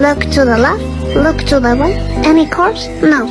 Look to the left, look to the right. Any cars? No.